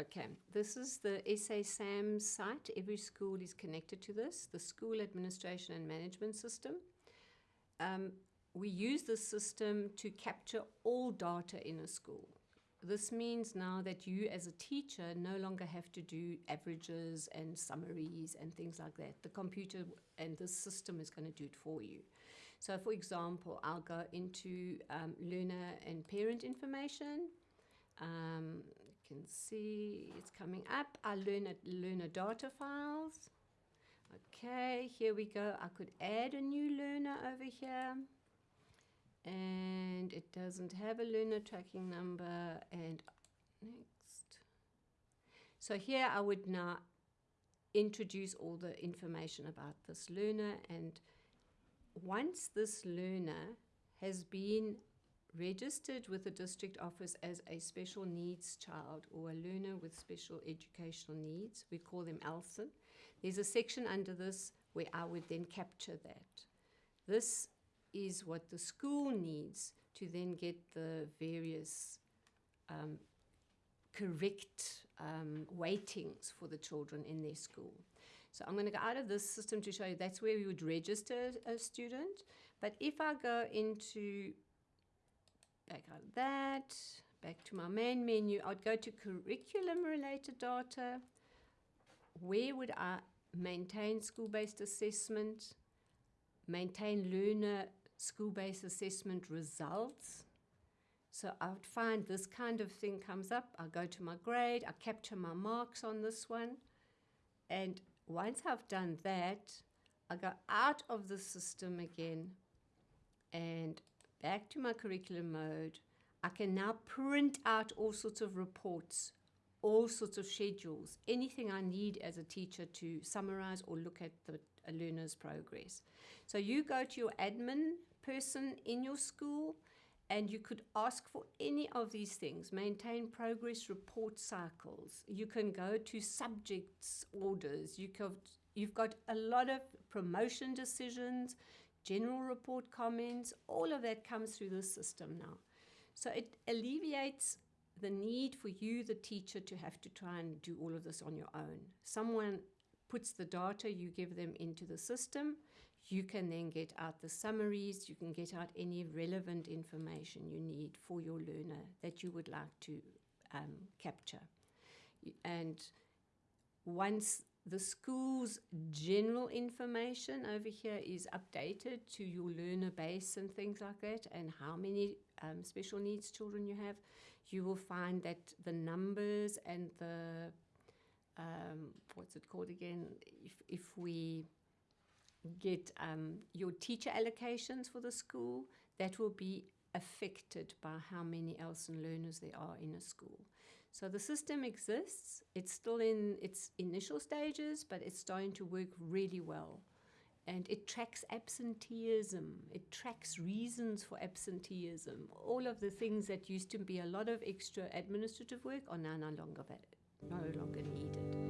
Okay, this is the SA SAMS site. Every school is connected to this, the School Administration and Management System. Um, we use this system to capture all data in a school. This means now that you as a teacher no longer have to do averages and summaries and things like that. The computer and the system is going to do it for you. So for example, I'll go into um, learner and parent information. Um, can see it's coming up. Our learner, learner data files. Okay, here we go. I could add a new learner over here and it doesn't have a learner tracking number and next so here I would now introduce all the information about this learner and once this learner has been registered with the district office as a special needs child or a learner with special educational needs, we call them ELSEN, there's a section under this where I would then capture that. This is what the school needs to then get the various um, correct um, weightings for the children in their school. So I'm going to go out of this system to show you that's where we would register a student. But if I go into, back out of that, back to my main menu, I'd go to curriculum related data. Where would I maintain school-based assessment, maintain learner school-based assessment results. So I would find this kind of thing comes up. I go to my grade, I capture my marks on this one. And once I've done that, I go out of the system again and back to my curriculum mode. I can now print out all sorts of reports, all sorts of schedules, anything I need as a teacher to summarize or look at the learner's progress. So you go to your admin person in your school and you could ask for any of these things. Maintain progress report cycles. You can go to subjects orders. You could, you've got a lot of promotion decisions, general report comments, all of that comes through the system now. So it alleviates the need for you, the teacher, to have to try and do all of this on your own. Someone puts the data you give them into the system you can then get out the summaries, you can get out any relevant information you need for your learner that you would like to um, capture. And once the school's general information over here is updated to your learner base and things like that, and how many um, special needs children you have, you will find that the numbers and the, um, what's it called again, if, if we get um, your teacher allocations for the school, that will be affected by how many ELSEN learners there are in a school. So the system exists, it's still in its initial stages, but it's starting to work really well. And it tracks absenteeism, it tracks reasons for absenteeism. All of the things that used to be a lot of extra administrative work are now no longer, no longer needed.